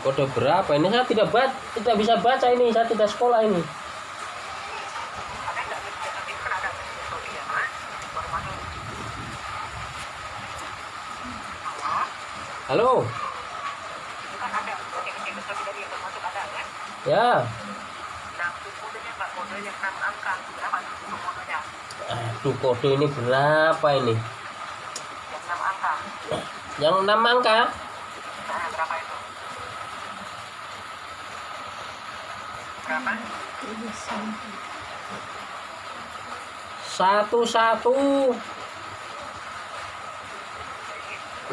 kode berapa ini? Saya tidak baca tidak bisa baca ini. Saya tidak sekolah ini. Halo? Ya. Itu kodenya Pak kode yang 6 angka berapa tuh itu kodenya aduh kode ini berapa ini? Yang 6 angka. Yang enam angka? Nah berapa itu berapa? Satu satu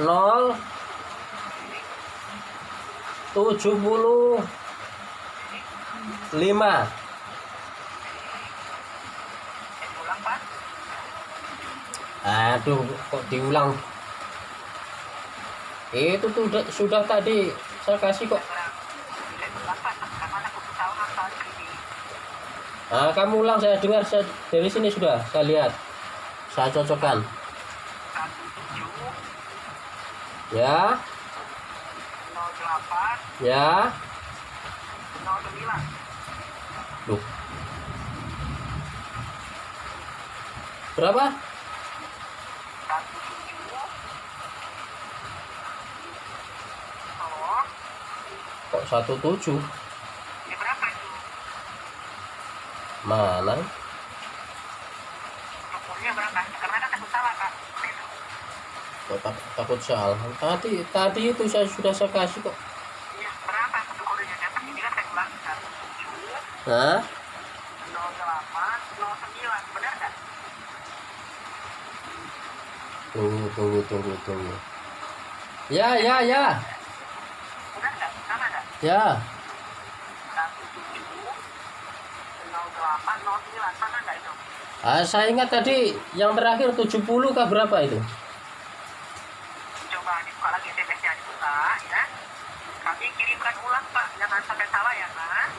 nol. Tujuh puluh. Lima. Aduh kok diulang? Itu tuh udah- sudah tadi. Saya kasih kok Nah, kamu ulang saya dengar saya dari sini sudah saya lihat. Saya cocokkan. Ya. Ya. Duh. berapa? Kok 17 mana kan kak. kok tak- takut salah tadi tadi itu saya sudah saya kasih kok Iya, berapa satu kodenya? Dapat ini kan saya Hah? benar tunggu tunggu tunggu tunggu ya ya ya Benar nggak? Sama nggak? ya Satu tujuh nol delapan nol sembilan, sama nggak itu? Ah, saya ingat tadi yang terakhir 70 kah berapa itu Coba dibuka lagi SMS-nya dibuka, ya. Kami kirimkan ulang pak, jangan sampai salah ya kan?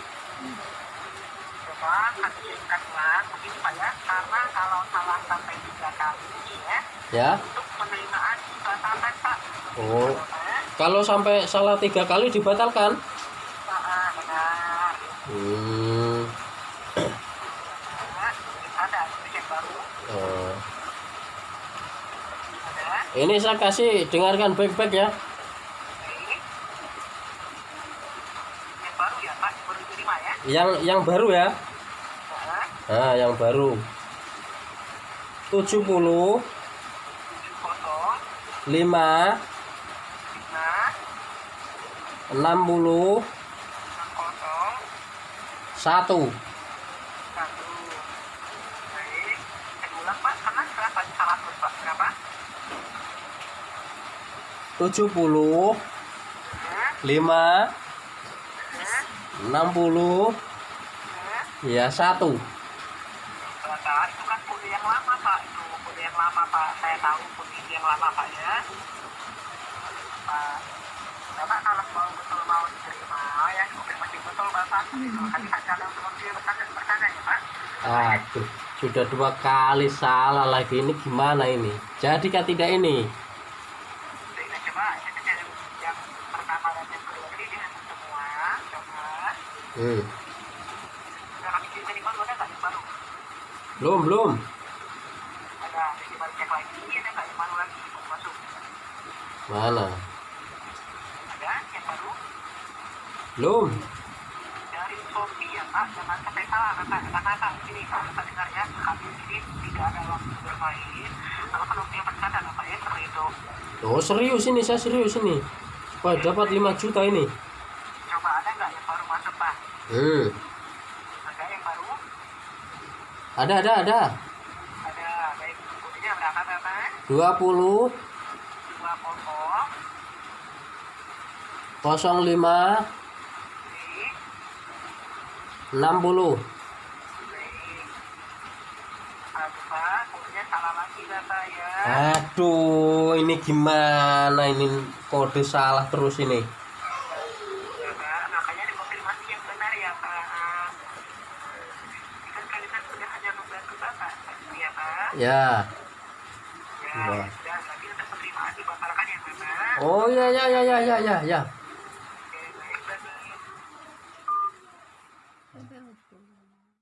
Coba kami kirimkan ulang, begini pak ya. Karena kalau salah sampai tiga kali ya, ya untuk penerimaan dibatalkan pak. oh kalau sampai salah tiga kali dibatalkan ah, benar. hmm Benar. Ada cek baru, oh. ada. Ini saya kasih dengarkan baik-baik ya. Yang baru ya pak, baru diterima ya. yang yang baru ya Nah, yang baru 70 tujuh kosong 5 lima 60 enam kosong 1 satu. Baik. Saya ulang pak, karena berapa salah terus pak? Berapa? 70 Hmm, 5 hmm, 60 hmm. ya 1 Sebentar, itu kan kode yang lama pak. Itu kode yang lama pak. Saya tahu kode yang lama pak ya. Pak bapak kalau mau betul mau diterima ya. Konfirmasi betul bapak. Nanti saja ada untuk dia bertanya bertanya ya pak. Aduh sudah dua kali salah lagi. Ini gimana ini? Jadikah tidak ini Jadi kita coba ini yang, yang pertama dan yang kedua tadi dia semua coba hmm. udah kami kirim yang baru ada nggak yang baru belum belum. Ada jadi baru cek lagi ada nggak yang baru lagi mau masuk. Mana? Ada yang baru? Belum. Dari Shopee ya Pak, jangan sampai salah kakak kakak sini kalau kita dengar ya. Kami ini tidak ada waktu bermain. Kalau kalau dia bercanda Pak ya seperti itu. Oh serius ini saya serius ini. Supaya dapat 5 juta ini coba ada nggak yang baru masuk Pak ada yang baru ada ada ada. Ada baik kodenya berapa Bapak 20 dua kosong 05 di 60 baik aduh Pak kodenya salah lagi Bapak ya aduh ini gimana ini? Kode salah terus ini Ya, Pak. makanya dikonfirmasi yang benar ya Pak kan kalian sudah hanya membantu Bapak ya. Ya Ya, ya Bapak. oh ya ya ya ya ya ya ya